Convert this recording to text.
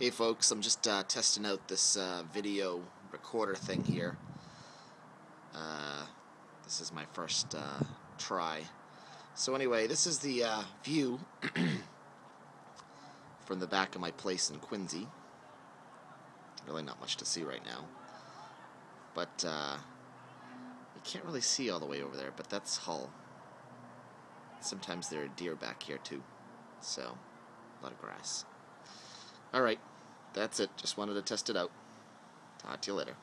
Hey folks, I'm just uh, testing out this uh, video recorder thing here. Uh, this is my first uh, try. So anyway, this is the uh, view from the back of my place in Quincy. Really not much to see right now. But uh, you can't really see all the way over there, but that's Hull. Sometimes there are deer back here too. So, a lot of grass. Alright, that's it. Just wanted to test it out. Talk to you later.